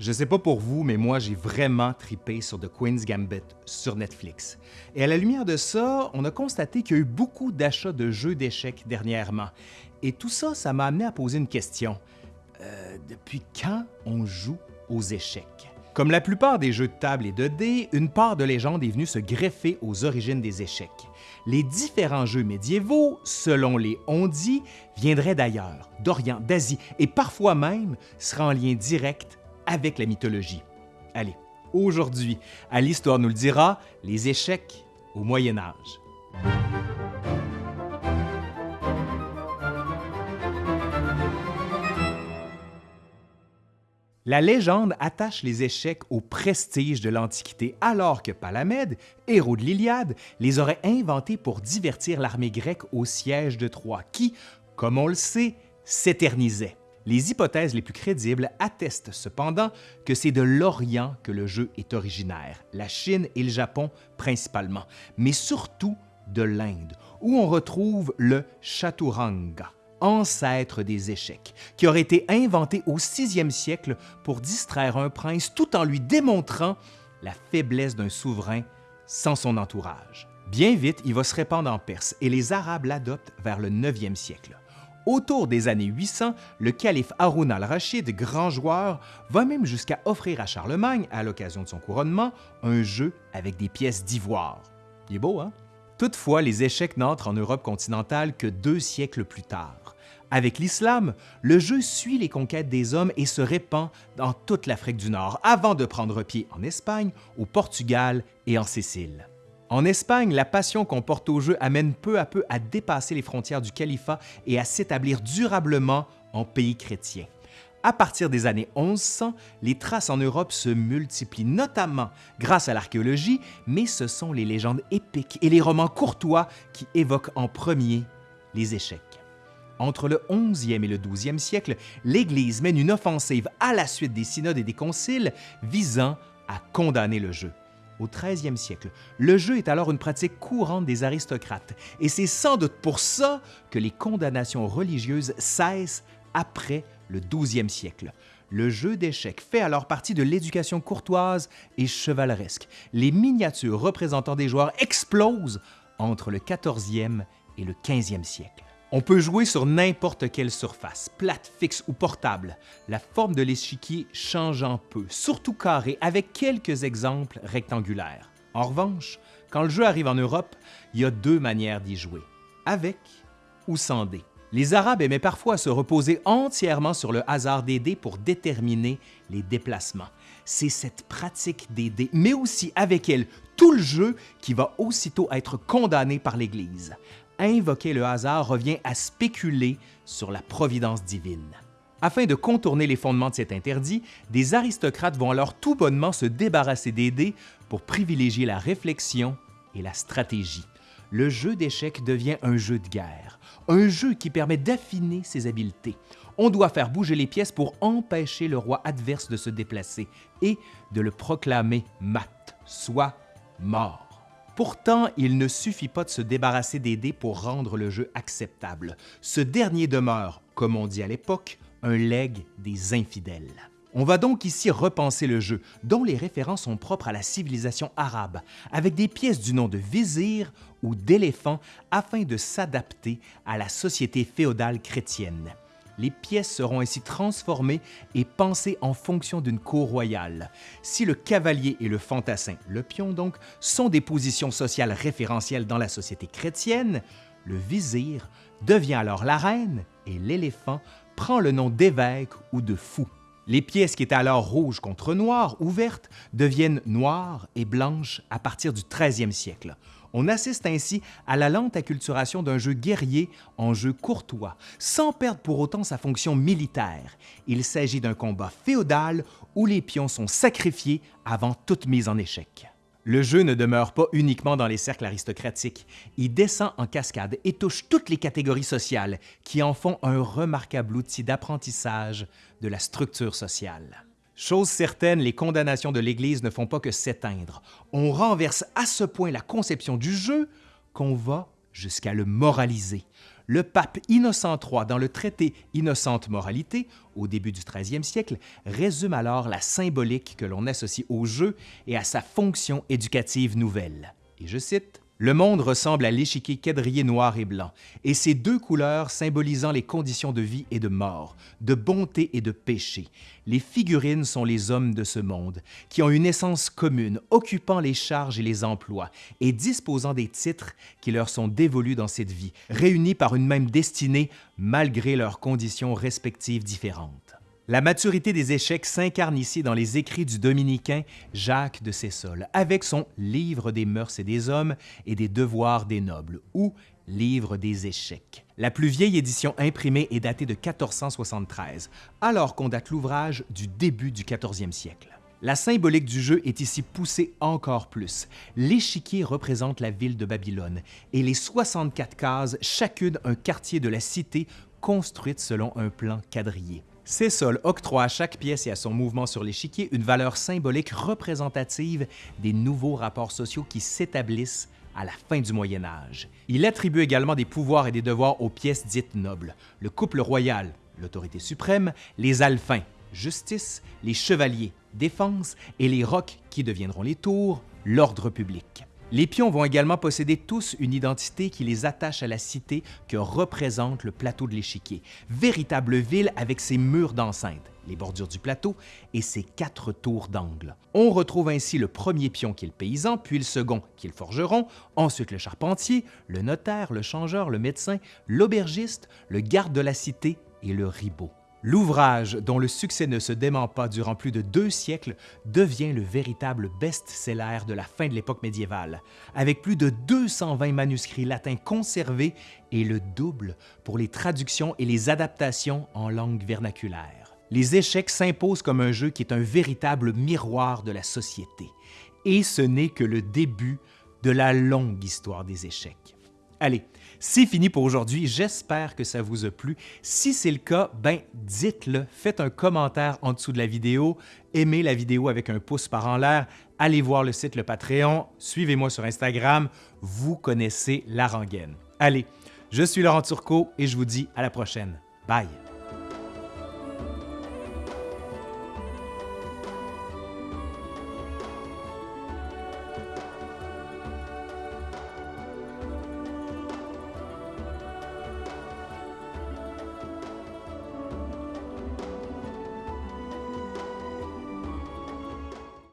Je sais pas pour vous, mais moi j'ai vraiment tripé sur The Queen's Gambit sur Netflix. Et à la lumière de ça, on a constaté qu'il y a eu beaucoup d'achats de jeux d'échecs dernièrement. Et tout ça, ça m'a amené à poser une question. Euh, depuis quand on joue aux échecs? Comme la plupart des jeux de table et de dés, une part de légende est venue se greffer aux origines des échecs. Les différents jeux médiévaux, selon les on-dit, viendraient d'ailleurs, d'Orient, d'Asie et parfois même seraient en lien direct avec la mythologie. Allez, aujourd'hui, à l'Histoire nous le dira, les échecs au Moyen Âge. La légende attache les échecs au prestige de l'Antiquité, alors que Palamède, héros de l'Iliade, les aurait inventés pour divertir l'armée grecque au siège de Troie, qui, comme on le sait, s'éternisait. Les hypothèses les plus crédibles attestent cependant que c'est de l'Orient que le jeu est originaire, la Chine et le Japon principalement, mais surtout de l'Inde, où on retrouve le chaturanga, ancêtre des échecs, qui aurait été inventé au 6e siècle pour distraire un prince tout en lui démontrant la faiblesse d'un souverain sans son entourage. Bien vite, il va se répandre en Perse et les Arabes l'adoptent vers le 9e siècle. Autour des années 800, le calife Haroun al-Rachid, grand joueur, va même jusqu'à offrir à Charlemagne, à l'occasion de son couronnement, un jeu avec des pièces d'ivoire. Il est beau, hein? Toutefois, les échecs n'entrent en Europe continentale que deux siècles plus tard. Avec l'islam, le jeu suit les conquêtes des hommes et se répand dans toute l'Afrique du Nord avant de prendre pied en Espagne, au Portugal et en Sicile. En Espagne, la passion qu'on porte au jeu amène peu à peu à dépasser les frontières du califat et à s'établir durablement en pays chrétien. À partir des années 1100, les traces en Europe se multiplient, notamment grâce à l'archéologie, mais ce sont les légendes épiques et les romans courtois qui évoquent en premier les échecs. Entre le 11e et le 12e siècle, l'Église mène une offensive à la suite des synodes et des conciles visant à condamner le jeu au 13e siècle. Le jeu est alors une pratique courante des aristocrates, et c'est sans doute pour ça que les condamnations religieuses cessent après le 12e siècle. Le jeu d'échecs fait alors partie de l'éducation courtoise et chevaleresque. Les miniatures représentant des joueurs explosent entre le 14e et le 15e siècle. On peut jouer sur n'importe quelle surface, plate, fixe ou portable, la forme de l'échiquier changeant peu, surtout carré, avec quelques exemples rectangulaires. En revanche, quand le jeu arrive en Europe, il y a deux manières d'y jouer, avec ou sans dés. Les Arabes aimaient parfois se reposer entièrement sur le hasard des dés pour déterminer les déplacements. C'est cette pratique des dés, mais aussi avec elle tout le jeu qui va aussitôt être condamné par l'Église invoquer le hasard revient à spéculer sur la providence divine. Afin de contourner les fondements de cet interdit, des aristocrates vont alors tout bonnement se débarrasser des dés pour privilégier la réflexion et la stratégie. Le jeu d'échecs devient un jeu de guerre, un jeu qui permet d'affiner ses habiletés. On doit faire bouger les pièces pour empêcher le roi adverse de se déplacer et de le proclamer mat, soit mort. Pourtant, il ne suffit pas de se débarrasser des dés pour rendre le jeu acceptable. Ce dernier demeure, comme on dit à l'époque, un legs des infidèles. On va donc ici repenser le jeu, dont les références sont propres à la civilisation arabe, avec des pièces du nom de vizir ou d'éléphant afin de s'adapter à la société féodale chrétienne les pièces seront ainsi transformées et pensées en fonction d'une cour royale. Si le cavalier et le fantassin, le pion donc, sont des positions sociales référentielles dans la société chrétienne, le vizir devient alors la reine et l'éléphant prend le nom d'évêque ou de fou. Les pièces qui étaient alors rouges contre noires ou vertes deviennent noires et blanches à partir du 13e siècle. On assiste ainsi à la lente acculturation d'un jeu guerrier en jeu courtois, sans perdre pour autant sa fonction militaire. Il s'agit d'un combat féodal où les pions sont sacrifiés avant toute mise en échec. Le jeu ne demeure pas uniquement dans les cercles aristocratiques, il descend en cascade et touche toutes les catégories sociales qui en font un remarquable outil d'apprentissage de la structure sociale. Chose certaine, les condamnations de l'Église ne font pas que s'éteindre. On renverse à ce point la conception du jeu qu'on va jusqu'à le moraliser. le pape Innocent III, dans le traité Innocente Moralité, au début du 13e siècle, résume alors la symbolique que l'on associe au jeu et à sa fonction éducative nouvelle. Et je cite le monde ressemble à l'échiquier quadrillé noir et blanc, et ces deux couleurs symbolisant les conditions de vie et de mort, de bonté et de péché. Les figurines sont les hommes de ce monde, qui ont une essence commune, occupant les charges et les emplois, et disposant des titres qui leur sont dévolus dans cette vie, réunis par une même destinée malgré leurs conditions respectives différentes. La maturité des échecs s'incarne ici dans les écrits du dominicain Jacques de Sessol, avec son Livre des mœurs et des hommes et des devoirs des nobles, ou Livre des échecs. La plus vieille édition imprimée est datée de 1473, alors qu'on date l'ouvrage du début du 14e siècle. La symbolique du jeu est ici poussée encore plus. L'échiquier représente la ville de Babylone et les 64 cases, chacune un quartier de la cité construite selon un plan quadrillé. Cécile octroie à chaque pièce et à son mouvement sur l'échiquier une valeur symbolique représentative des nouveaux rapports sociaux qui s'établissent à la fin du Moyen Âge. Il attribue également des pouvoirs et des devoirs aux pièces dites nobles, le couple royal, l'autorité suprême, les alphins, justice, les chevaliers, défense, et les rocs qui deviendront les tours, l'ordre public. Les pions vont également posséder tous une identité qui les attache à la cité que représente le plateau de l'échiquier, véritable ville avec ses murs d'enceinte, les bordures du plateau et ses quatre tours d'angle. On retrouve ainsi le premier pion qui est le paysan, puis le second qui est le forgeron, ensuite le charpentier, le notaire, le changeur, le médecin, l'aubergiste, le garde de la cité et le ribot. L'ouvrage, dont le succès ne se dément pas durant plus de deux siècles, devient le véritable best-seller de la fin de l'époque médiévale, avec plus de 220 manuscrits latins conservés et le double pour les traductions et les adaptations en langue vernaculaire. Les échecs s'imposent comme un jeu qui est un véritable miroir de la société, et ce n'est que le début de la longue histoire des échecs. Allez, c'est fini pour aujourd'hui. J'espère que ça vous a plu. Si c'est le cas, ben dites-le. Faites un commentaire en dessous de la vidéo. Aimez la vidéo avec un pouce par en l'air. Allez voir le site Le Patreon. Suivez-moi sur Instagram. Vous connaissez la rengaine. Allez, je suis Laurent Turcot et je vous dis à la prochaine. Bye!